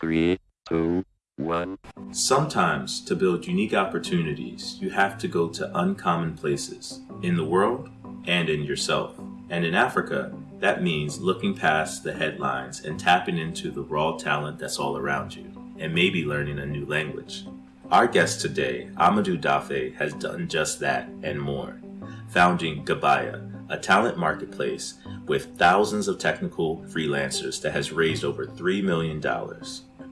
Three, two, one. Sometimes, to build unique opportunities, you have to go to uncommon places in the world and in yourself. And in Africa, that means looking past the headlines and tapping into the raw talent that's all around you, and maybe learning a new language. Our guest today, Amadou Daffe, has done just that and more, founding Gebeya, a talent marketplace with thousands of technical freelancers that has raised over $3 million.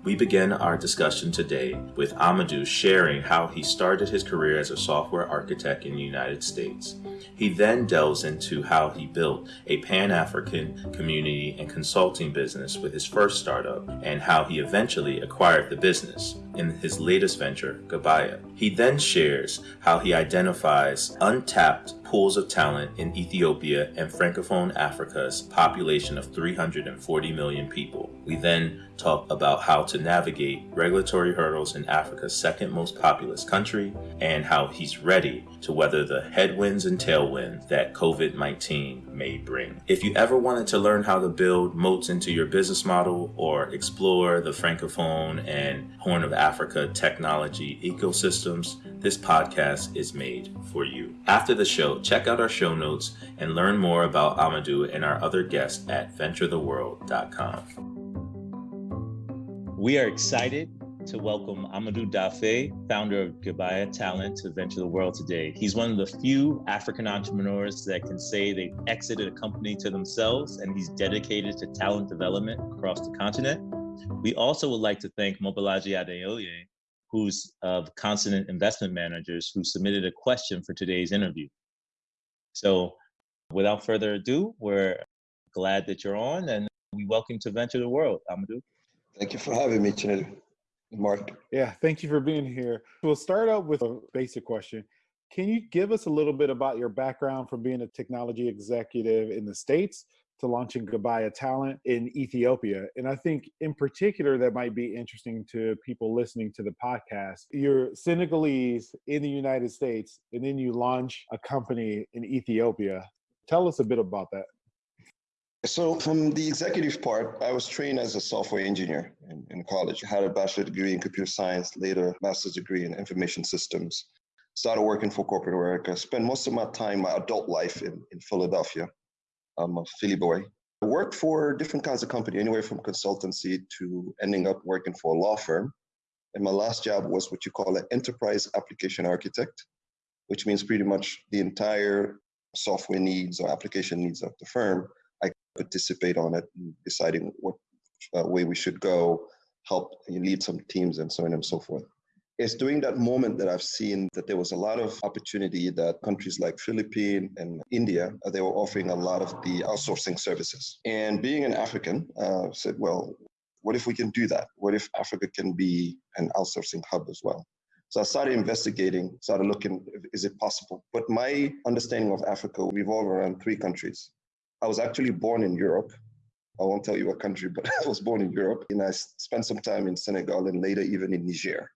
We begin our discussion today with Amadou sharing how he started his career as a software architect in the United States. He then delves into how he built a Pan African community and consulting business with his first startup and how he eventually acquired the business in his latest venture, Gebeya. He then shares how he identifies untapped pools of talent in Ethiopia and Francophone Africa's population of 340 million people. We then talk about how to navigate regulatory hurdles in Africa's second most populous country and how he's ready to weather the headwinds and tailwinds that COVID 19 may bring. If you ever wanted to learn how to build moats into your business model or explore the Francophone and Horn of Africa technology ecosystems, this podcast is made for you. After the show, check out our show notes and learn more about Amadou and our other guests at venturetheworld.com. We are excited to welcome Amadou Daffe, founder of Gebeya Talent, to Venture the World today. He's one of the few African entrepreneurs that can say they've exited a company to themselves and he's dedicated to talent development across the continent. We also would like to thank Mobolaji Adeoye, who's of Consonance Investment Managers, who submitted a question for today's interview. So without further ado, we're glad that you're on and we welcome to Venture the World, Amadou. Thank you for having me, Chinedu. Mark. Yeah, thank you for being here. We'll start out with a basic question. Can you give us a little bit about your background from being a technology executive in the States to launching Gebeya Talent in Ethiopia? And I think in particular, that might be interesting to people listening to the podcast. You're Senegalese in the United States, and then you launch a company in Ethiopia. Tell us a bit about that. So from the executive part, I was trained as a software engineer in, in college. I had a bachelor degree in computer science, later master's degree in information systems. Started working for corporate America. Spent most of my time, my adult life in, in Philadelphia. I'm a Philly boy. I worked for different kinds of company, anywhere from consultancy to ending up working for a law firm. And my last job was what you call an enterprise application architect, which means pretty much the entire software needs or application needs of the firm I participate on it, deciding what uh, way we should go, help lead some teams, and so on and so forth. It's during that moment that I've seen that there was a lot of opportunity that countries like Philippines and India, uh, they were offering a lot of the outsourcing services. And being an African, uh, said, well, what if we can do that? What if Africa can be an outsourcing hub as well? So I started investigating, started looking, is it possible? But my understanding of Africa revolved around three countries. I was actually born in Europe. I won't tell you what country, but I was born in Europe. And I spent some time in Senegal and later even in Niger.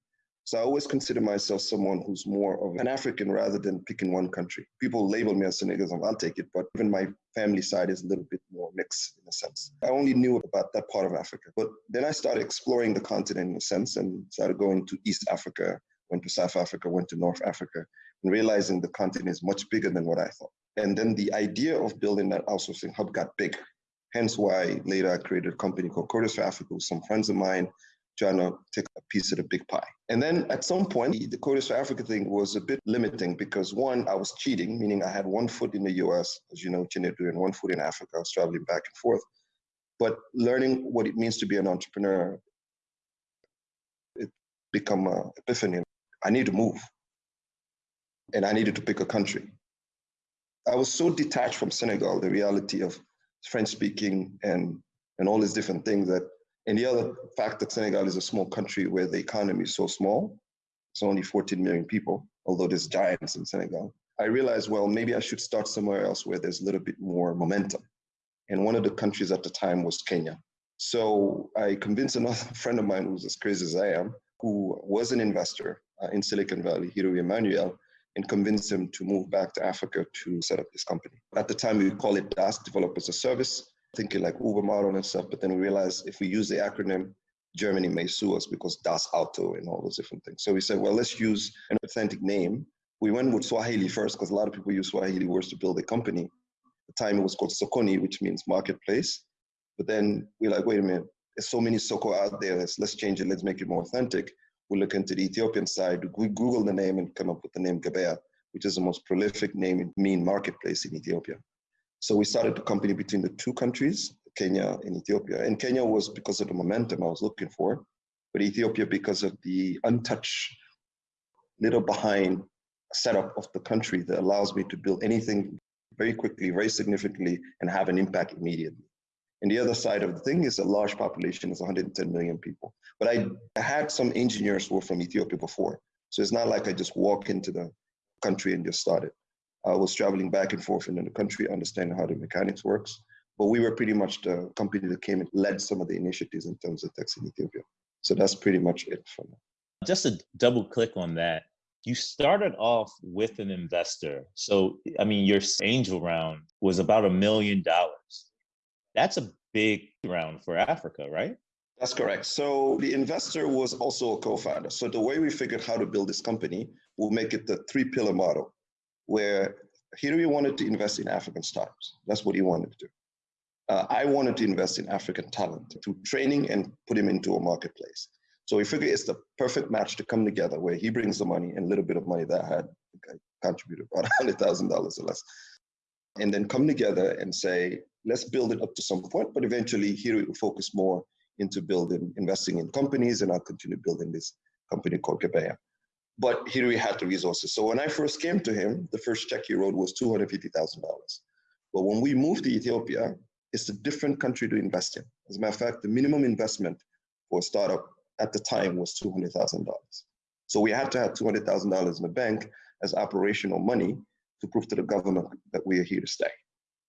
So I always consider myself someone who's more of an African rather than picking one country. People label me as Senegalese, I'll take it, but even my family side is a little bit more mixed in a sense. I only knew about that part of Africa, but then I started exploring the continent in a sense and started going to East Africa, went to South Africa, went to North Africa, and realizing the continent is much bigger than what I thought. And then the idea of building that outsourcing hub got big. Hence why later I created a company called Coders for Africa with some friends of mine trying to take a piece of the big pie. And then at some point, the Coders for Africa thing was a bit limiting because one, I was cheating, meaning I had one foot in the US, as you know, Chinedu, and one foot in Africa. I was traveling back and forth. But learning what it means to be an entrepreneur, it become an epiphany. I need to move. And I needed to pick a country. I was so detached from Senegal, the reality of French speaking and and all these different things that and the other fact that Senegal is a small country where the economy is so small, it's only 14 million people, although there's giants in Senegal. I realized, well, maybe I should start somewhere else where there's a little bit more momentum. And one of the countries at the time was Kenya. So I convinced another friend of mine who's as crazy as I am, who was an investor uh, in Silicon Valley, Hiro Emmanuel, and convinced him to move back to Africa to set up this company. At the time, we call it DaaS, Developers as a Service, thinking like Uber model and stuff. But then we realized if we use the acronym, Germany may sue us because Das Auto and all those different things. So we said, well, let's use an authentic name. We went with Swahili first because a lot of people use Swahili words to build a company. At the time it was called Sokoni, which means marketplace. But then we're like, wait a minute, there's so many Soko out there. Let's, let's change it. Let's make it more authentic. We look into the Ethiopian side. We Google the name and come up with the name Gebeya, which is the most prolific name in mean marketplace in Ethiopia. So we started the company between the two countries, Kenya and Ethiopia. And Kenya was because of the momentum I was looking for, but Ethiopia because of the untouched, little behind setup of the country that allows me to build anything very quickly, very significantly, and have an impact immediately. And the other side of the thing is a large population is 110 million people. But I, I had some engineers who were from Ethiopia before. So it's not like I just walk into the country and just started. I was traveling back and forth in the country, understanding how the mechanics works. But we were pretty much the company that came and led some of the initiatives in terms of tech in Ethiopia. So that's pretty much it for me. Just to double click on that, you started off with an investor. So, I mean, your angel round was about a million dollars. That's a big round for Africa, right? That's correct. So the investor was also a co-founder. So the way we figured how to build this company, we'll make it the three pillar model, where Hilary wanted to invest in African startups. That's what he wanted to do. Uh, I wanted to invest in African talent through training and put him into a marketplace. So we figured it's the perfect match to come together where he brings the money and a little bit of money that I had I contributed about $100,000 or less. And then come together and say, let's build it up to some point, but eventually we will focus more into building, investing in companies, and I'll continue building this company called Gebeya. But here we had the resources. So when I first came to him, the first check he wrote was $250,000. But when we moved to Ethiopia, it's a different country to invest in. As a matter of fact, the minimum investment for a startup at the time was $200,000. So we had to have $200,000 in the bank as operational money to prove to the government that we are here to stay.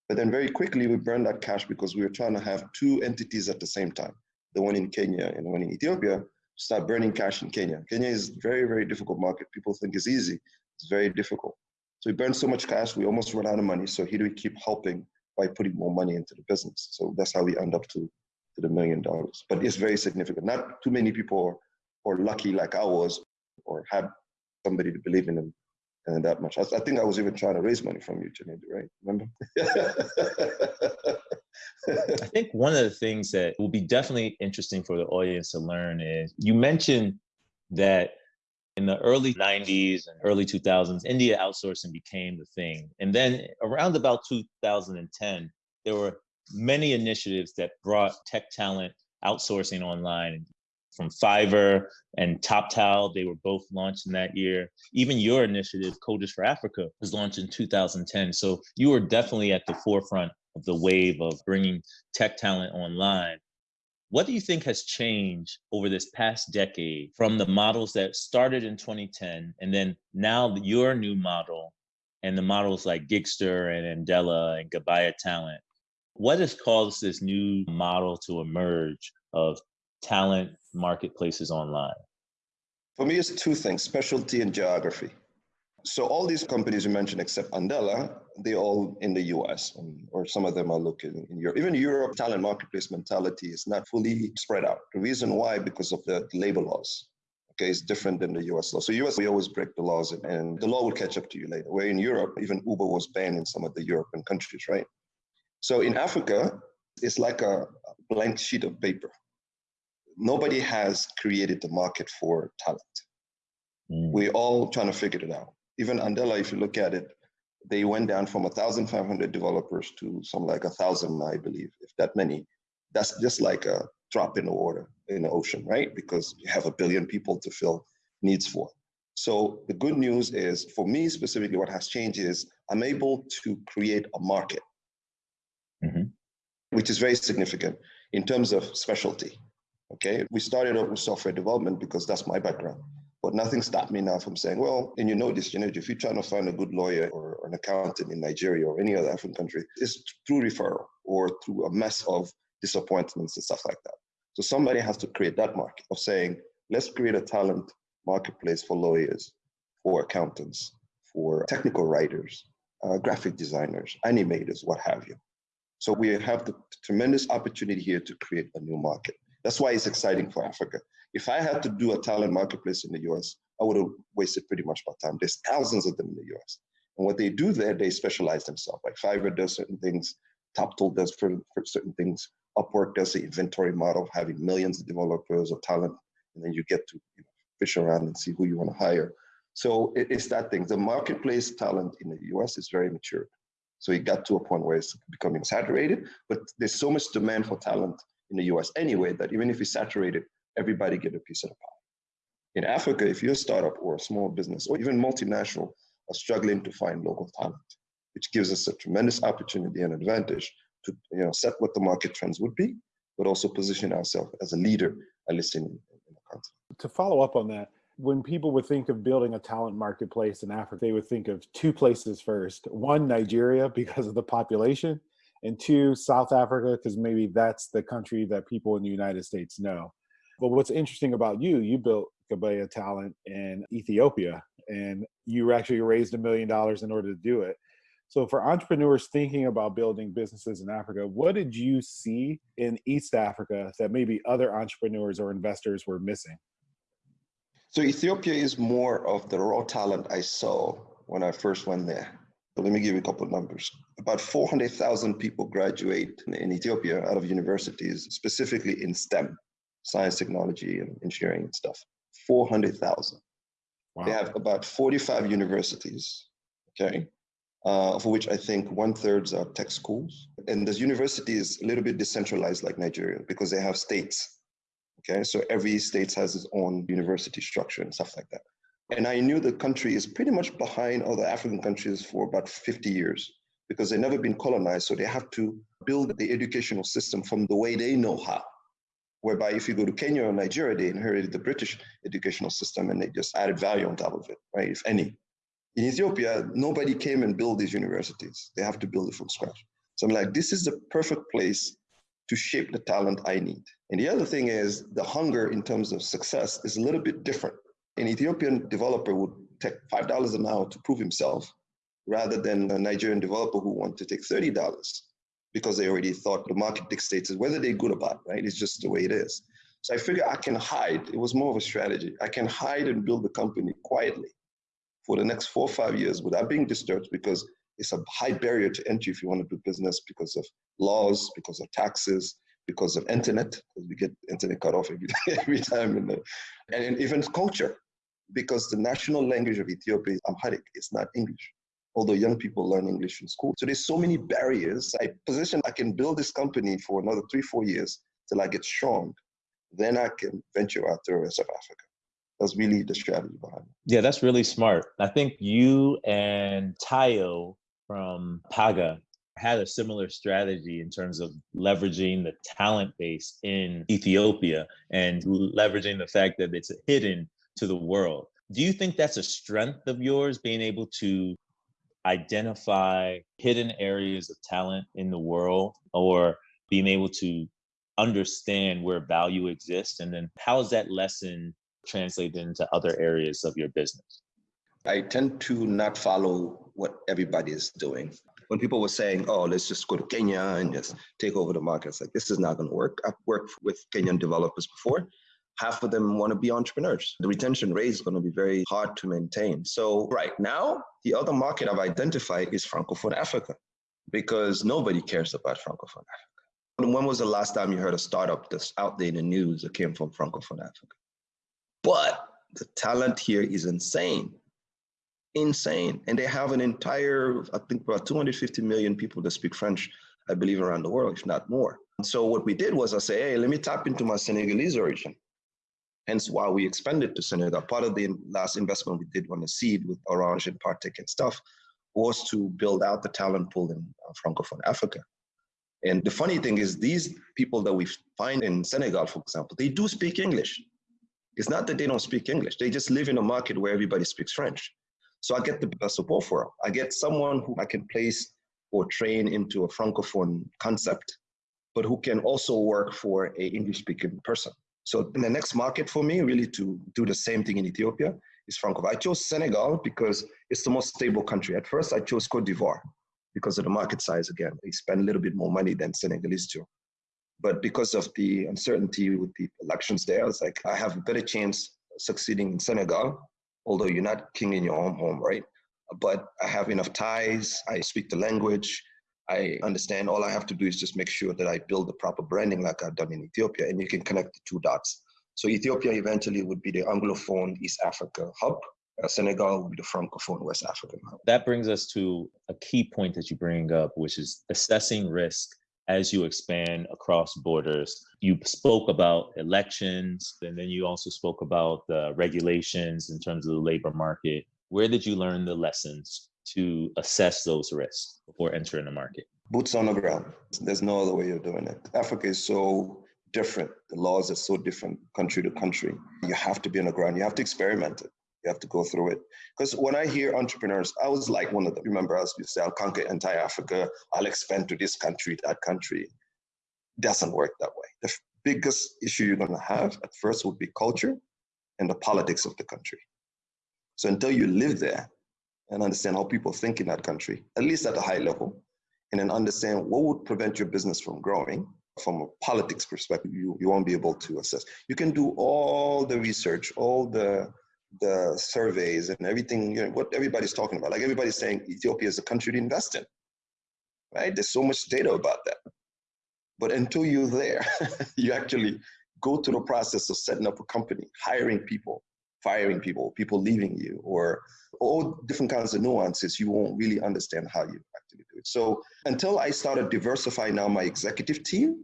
But then very quickly we burned that cash because we were trying to have two entities at the same time, the one in Kenya and the one in Ethiopia, start burning cash in Kenya. Kenya is very, very difficult market. People think it's easy. It's very difficult. So we burned so much cash, we almost ran out of money. So here we keep helping by putting more money into the business. So that's how we end up to, to the million dollars. But it's very significant. Not too many people are, are lucky like I was or had somebody to believe in them and that much. I, I, think I was even trying to raise money from you, Janine, right? Remember? I think one of the things that will be definitely interesting for the audience to learn is you mentioned that in the early 90s and early 2000s, India outsourcing became the thing. And then around about 2010, there were many initiatives that brought tech talent outsourcing online from Fiverr and TopTal. They were both launched in that year. Even your initiative, Coders for Africa, was launched in 2010. So you were definitely at the forefront of the wave of bringing tech talent online. What do you think has changed over this past decade from the models that started in 2010 and then now your new model and the models like Gigster and Andela and Gebeya Talent? What has caused this new model to emerge of talent marketplaces online? For me, it's two things specialty and geography. So, all these companies you mentioned, except Andela, they're all in the US, or some of them are looking in Europe. Even Europe, talent marketplace mentality is not fully spread out. The reason why, because of the labor laws. Okay, it's different than the US law. So, US, we always break the laws, and the law will catch up to you later. Where in Europe, even Uber was banned in some of the European countries, right? So, in Africa, it's like a blank sheet of paper nobody has created the market for talent. Mm. We're all trying to figure it out. Even Andela, if you look at it, they went down from 1,500 developers to some like a thousand, I believe, if that many. That's just like a drop in the water in the ocean, right? Because you have a billion people to fill needs for. So the good news is, for me specifically, what has changed is I'm able to create a market, mm-hmm. which is very significant in terms of specialty. Okay, we started out with software development because that's my background. But nothing stopped me now from saying, well, and you know this, you know, if you're trying to find a good lawyer or, or an accountant in Nigeria or any other African country, it's through referral or through a mess of disappointments and stuff like that. So somebody has to create that market of saying, let's create a talent marketplace for lawyers, for accountants, for technical writers, uh, graphic designers, animators, what have you. So we have the tremendous opportunity here to create a new market. That's why it's exciting for Africa. If I had to do a talent marketplace in the US, I would have wasted pretty much my time. There's thousands of them in the US. And what they do there, they specialize themselves. Like Fiverr does certain things, TopTal does for, for certain things, Upwork does the inventory model, of having millions of developers or talent, and then you get to you know, fish around and see who you want to hire. So it, it's that thing. The marketplace talent in the US is very mature. So it got to a point where it's becoming saturated, but there's so much demand for talent in the US anyway that even if it's saturated, everybody get a piece of the pie. In Africa, if you're a startup or a small business or even multinational are struggling to find local talent, which gives us a tremendous opportunity and advantage to you know, set what the market trends would be, but also position ourselves as a leader, at least in, in the continent. To follow up on that, when people would think of building a talent marketplace in Africa, they would think of two places first. One, Nigeria, because of the population, and two, South Africa, because maybe that's the country that people in the United States know. But what's interesting about you, you built Gebeya Talent in Ethiopia, and you actually raised a million dollars in order to do it. So, for entrepreneurs thinking about building businesses in Africa, what did you see in East Africa that maybe other entrepreneurs or investors were missing? So, Ethiopia is more of the raw talent I saw when I first went there. But let me give you a couple of numbers. About 400,000 people graduate in Ethiopia out of universities, specifically in STEM, science, technology, and engineering and stuff. 400,000. Wow. They have about 45 universities, okay, uh, of which I think one third are tech schools. And the university is a little bit decentralized like Nigeria because they have states. Okay, so every state has its own university structure and stuff like that. And I knew the country is pretty much behind other African countries for about 50 years because they've never been colonized. So they have to build the educational system from the way they know how. Whereby if you go to Kenya or Nigeria, they inherited the British educational system and they just added value on top of it, right? If any. In Ethiopia, nobody came and built these universities. They have to build it from scratch. So I'm like, this is the perfect place to shape the talent I need. And the other thing is the hunger in terms of success is a little bit different an Ethiopian developer would take $5 an hour to prove himself rather than a Nigerian developer who want to take $30 because they already thought the market dictates whether they're good or bad, right? It's just the way it is. So I figure I can hide. It was more of a strategy. I can hide and build the company quietly for the next four or five years without being disturbed because it's a high barrier to entry if you want to do business because of laws, because of taxes, because of internet, because we get internet cut off every, every time, the, and even culture, because the national language of Ethiopia is Amharic, it's not English. Although young people learn English in school. So there's so many barriers. I position I can build this company for another three, four years till I get strong. Then I can venture out to the rest of Africa. That's really the strategy behind it. Yeah, that's really smart. I think you and Tayo from Paga had a similar strategy in terms of leveraging the talent base in Ethiopia and leveraging the fact that it's hidden to the world. Do you think that's a strength of yours, being able to identify hidden areas of talent in the world or being able to understand where value exists? And then how is that lesson translated into other areas of your business? I tend to not follow what everybody is doing when people were saying, oh, let's just go to Kenya and just take over the markets, like this is not going to work. I've worked with Kenyan developers before. Half of them want to be entrepreneurs. The retention rate is going to be very hard to maintain. So, right now, the other market I've identified is Francophone Africa because nobody cares about Francophone Africa. When was the last time you heard a startup that's out there in the news that came from Francophone Africa? But the talent here is insane insane. And they have an entire, I think about 250 million people that speak French, I believe, around the world, if not more. And so what we did was I say, hey, let me tap into my Senegalese origin. Hence why we expanded to Senegal. Part of the last investment we did on the seed with Orange and Partech and stuff was to build out the talent pool in uh, Francophone Africa. And the funny thing is, these people that we find in Senegal, for example, they do speak English. It's not that they don't speak English, they just live in a market where everybody speaks French. So I get the best of both worlds. I get someone who I can place or train into a francophone concept, but who can also work for a English-speaking person. So in the next market for me, really to do the same thing in Ethiopia is francophone. I chose Senegal because it's the most stable country. At first, I chose Cote d'Ivoire because of the market size. Again, they spend a little bit more money than Senegalese do. But because of the uncertainty with the elections there, I was like, I have a better chance succeeding in Senegal, although you're not king in your own home, right? But I have enough ties, I speak the language, I understand all I have to do is just make sure that I build the proper branding like I've done in Ethiopia, and you can connect the two dots. So Ethiopia eventually would be the Anglophone East Africa hub. Uh, Senegal would be the Francophone West African hub. That brings us to a key point that you bring up, which is assessing risk as you expand across borders. You spoke about elections, and then you also spoke about the regulations in terms of the labor market. Where did you learn the lessons to assess those risks before entering the market? Boots on the ground. There's no other way of doing it. Africa is so different. The laws are so different country to country. You have to be on the ground. You have to experiment it. You have to go through it. Because when I hear entrepreneurs, I was like one of them. Remember, I was to say, I'll conquer entire Africa, I'll expand to this country, that country. It doesn't work that way. The biggest issue you're going to have at first would be culture and the politics of the country. So until you live there and understand how people think in that country, at least at a high level, and then understand what would prevent your business from growing from a politics perspective, you, you won't be able to assess. You can do all the research, all the the surveys and everything, you know, what everybody's talking about. Like everybody's saying Ethiopia is a country to invest in, right? There's so much data about that. But until you're there, you actually go through the process of setting up a company, hiring people, firing people, people leaving you, or all different kinds of nuances, you won't really understand how you actually do it. So until I started diversifying now my executive team,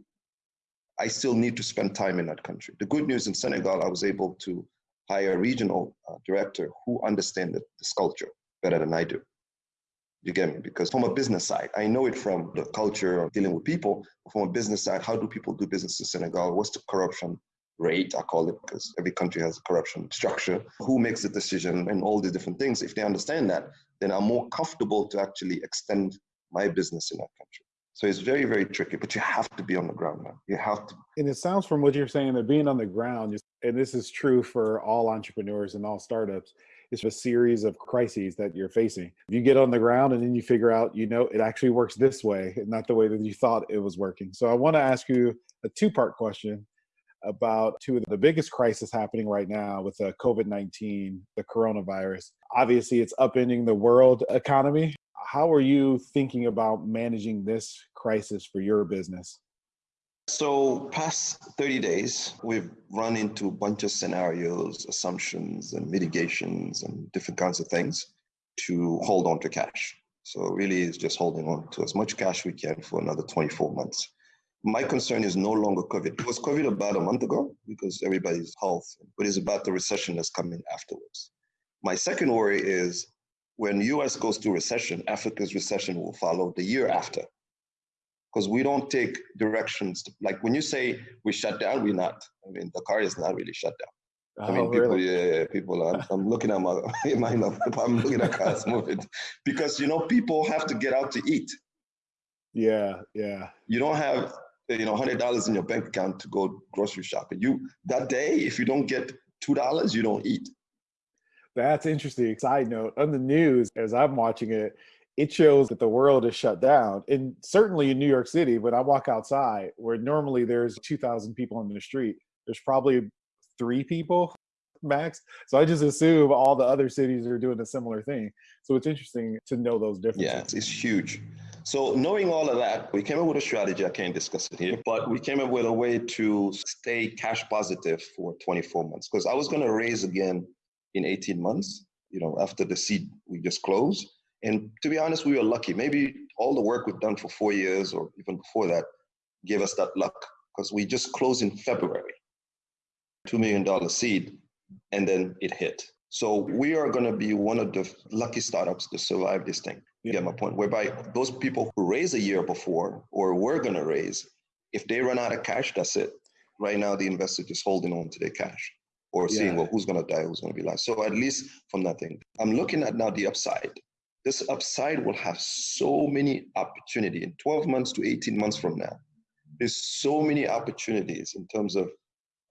I still need to spend time in that country. The good news in Senegal, I was able to hire a regional uh, director who understands this culture better than I do. You get me? Because from a business side, I know it from the culture of dealing with people. From a business side, how do people do business in Senegal? What's the corruption rate? I call it because every country has a corruption structure. Who makes the decision and all the different things? If they understand that, then I'm more comfortable to actually extend my business in that country. So it's very, very tricky, but you have to be on the ground now. You have to. And it sounds from what you're saying that being on the ground, and this is true for all entrepreneurs and all startups, it's a series of crises that you're facing. You get on the ground and then you figure out, you know, it actually works this way, not the way that you thought it was working. So I want to ask you a two part question about two of the biggest crises happening right now with the COVID 19, the coronavirus. Obviously, it's upending the world economy how are you thinking about managing this crisis for your business? So, past 30 days, we've run into a bunch of scenarios, assumptions, and mitigations, and different kinds of things to hold on to cash. So, really, it's just holding on to as much cash we can for another 24 months. My concern is no longer COVID. It was COVID about a month ago because everybody's health, but it's about the recession that's coming afterwards. My second worry is when US goes through recession, Africa's recession will follow the year after. Because we don't take directions. To, like when you say we shut down, we're not. I mean, the car is not really shut down. Oh, I mean, people, really? yeah, people. Are, I'm looking at my, my I'm looking at cars moving because you know people have to get out to eat. Yeah, yeah. You don't have you know hundred dollars in your bank account to go grocery shopping. You that day, if you don't get two dollars, you don't eat. That's interesting. Side note on the news, as I'm watching it, it shows that the world is shut down. And certainly in New York City, when I walk outside, where normally there's 2,000 people on the street, there's probably three people max. So I just assume all the other cities are doing a similar thing. So it's interesting to know those differences. Yeah, it's huge. So knowing all of that, we came up with a strategy. I can't discuss it here, but we came up with a way to stay cash positive for 24 months because I was going to raise again in 18 months, you know, after the seed we just closed. And to be honest, we were lucky. Maybe all the work we've done for four years or even before that gave us that luck because we just closed in February, $2 million seed, and then it hit. So we are going to be one of the lucky startups to survive this thing. You get my point? Whereby those people who raised a year before or were going to raise, if they run out of cash, that's it. Right now, the investor just holding on to their cash or seeing well who's going to die who's going to be alive so at least from that thing i'm looking at now the upside this upside will have so many opportunity in 12 months to 18 months from now there's so many opportunities in terms of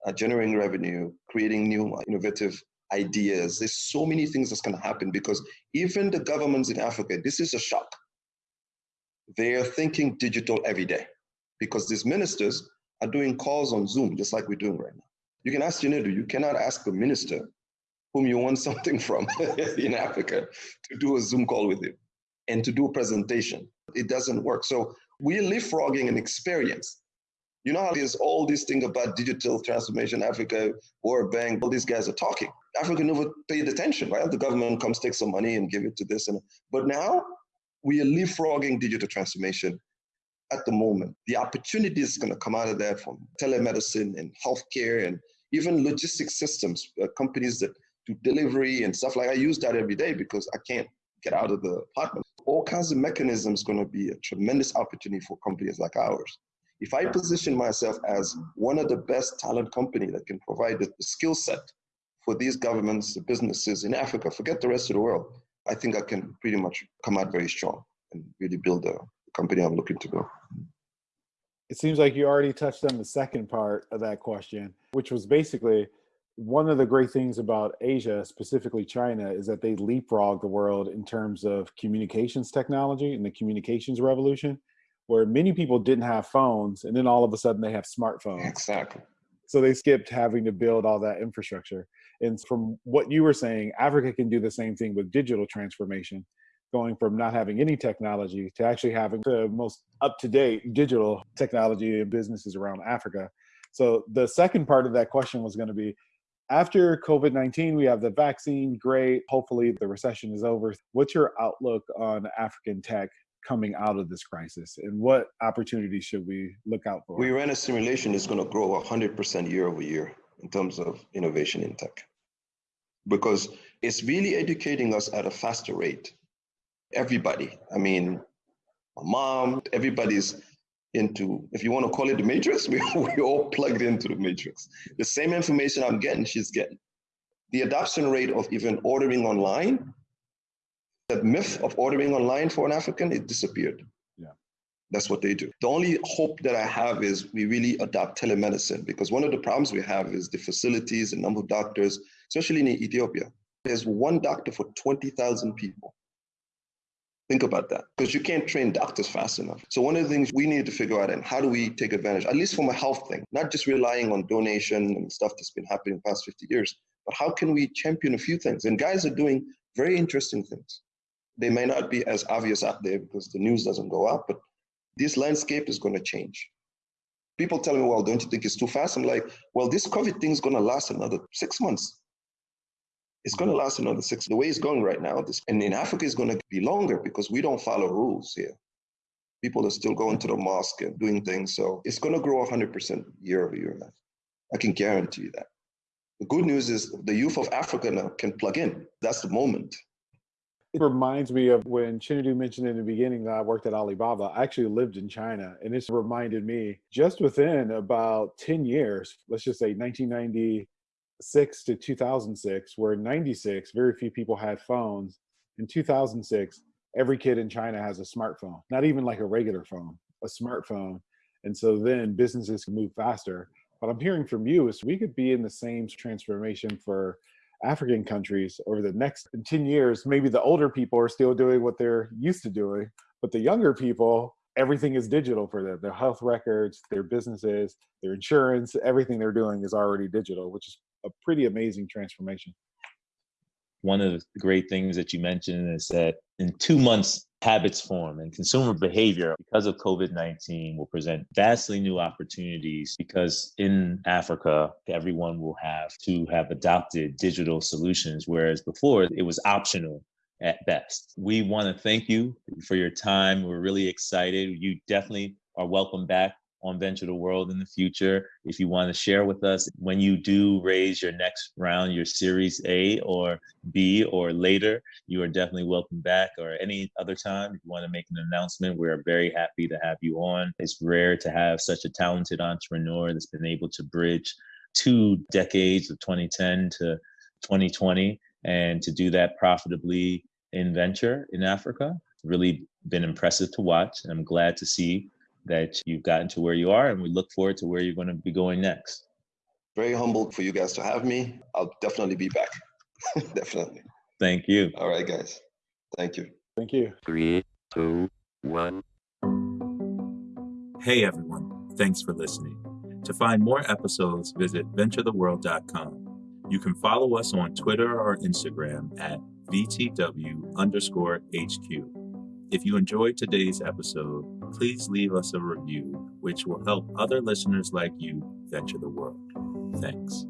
uh, generating revenue creating new innovative ideas there's so many things that's going to happen because even the governments in africa this is a shock they are thinking digital every day because these ministers are doing calls on Zoom, just like we're doing right now. You can ask Chinedu, you cannot ask a minister whom you want something from in Africa to do a Zoom call with you and to do a presentation. It doesn't work. So we're leapfrogging an experience. You know how there's all these things about digital transformation, Africa, World Bank, all these guys are talking. Africa never paid attention, right? The government comes take some money and give it to this. and But now we are leapfrogging digital transformation at the moment. The opportunity is going to come out of that from telemedicine and healthcare and even logistics systems, uh, companies that do delivery and stuff like I use that every day because I can't get out of the apartment. All kinds of mechanisms going to be a tremendous opportunity for companies like ours. If I position myself as one of the best talent company that can provide the skill set for these governments, the businesses in Africa, forget the rest of the world, I think I can pretty much come out very strong and really build the company I'm looking to build. It seems like you already touched on the second part of that question, which was basically one of the great things about Asia, specifically China, is that they leapfrog the world in terms of communications technology and the communications revolution, where many people didn't have phones and then all of a sudden they have smartphones. Exactly. So they skipped having to build all that infrastructure. And from what you were saying, Africa can do the same thing with digital transformation, going from not having any technology to actually having the most up to date digital technology and businesses around Africa. So the second part of that question was going to be after COVID 19, we have the vaccine, great. Hopefully, the recession is over. What's your outlook on African tech coming out of this crisis and what opportunities should we look out for? We ran a simulation that's going to grow 100% year over year in terms of innovation in tech because it's really educating us at a faster rate. Everybody, I mean, my mom, everybody's into, if you want to call it the matrix, we, we all plugged into the matrix. The same information I'm getting, she's getting. The adoption rate of even ordering online, the myth of ordering online for an African, it disappeared. Yeah. That's what they do. The only hope that I have is we really adopt telemedicine because one of the problems we have is the facilities, the number of doctors, especially in Ethiopia. There's one doctor for 20,000 people. Think about that because you can't train doctors fast enough. So one of the things we need to figure out and how do we take advantage, at least from a health thing, not just relying on donation and stuff that's been happening the past 50 years, but how can we champion a few things? And guys are doing very interesting things. They may not be as obvious out there because the news doesn't go up, but this landscape is going to change. People tell me, well, don't you think it's too fast? I'm like, well, this COVID thing is going to last another six months it's going to last another six. The way it's going right now, this, and in Africa, it's going to be longer because we don't follow rules here. People are still going to the mosque and doing things. So it's going to grow 100% year over year. I can guarantee you that. The good news is the youth of Africa now can plug in. That's the moment. It reminds me of when Chinedu mentioned in the beginning that I worked at Alibaba. I actually lived in China, and it's reminded me just within about 10 years, let's just say 1996 to 2006, where in 96, very few people had phones. In 2006, every kid in China has a smartphone, not even like a regular phone, a smartphone. And so then businesses can move faster. What I'm hearing from you is we could be in the same transformation for African countries over the next 10 years. Maybe the older people are still doing what they're used to doing, but the younger people, everything is digital for them. Their health records, their businesses, their insurance, everything they're doing is already digital, which is a pretty amazing transformation. One of the great things that you mentioned is that in two months, habits form and consumer behavior because of COVID 19 will present vastly new opportunities because in Africa, everyone will have to have adopted digital solutions, whereas before it was optional at best. We want to thank you for your time. We're really excited. You definitely are welcome back on Venture the World in the future. If you want to share with us when you do raise your next round, your Series A or B or later, you are definitely welcome back or any other time. If you want to make an announcement, we're very happy to have you on. It's rare to have such a talented entrepreneur that's been able to bridge two decades of 2010 to 2020 and to do that profitably in venture in Africa. Really been impressive to watch. And I'm glad to see that you've gotten to where you are, and we look forward to where you're going to be going next. Very humbled for you guys to have me. I'll definitely be back. definitely. Thank you. All right, guys. Thank you. Thank you. Three, two, one. Hey everyone, thanks for listening. To find more episodes, visit venturetheworld.com. You can follow us on Twitter or Instagram at VTW underscore HQ. If you enjoyed today's episode, please leave us a review, which will help other listeners like you venture the world. Thanks.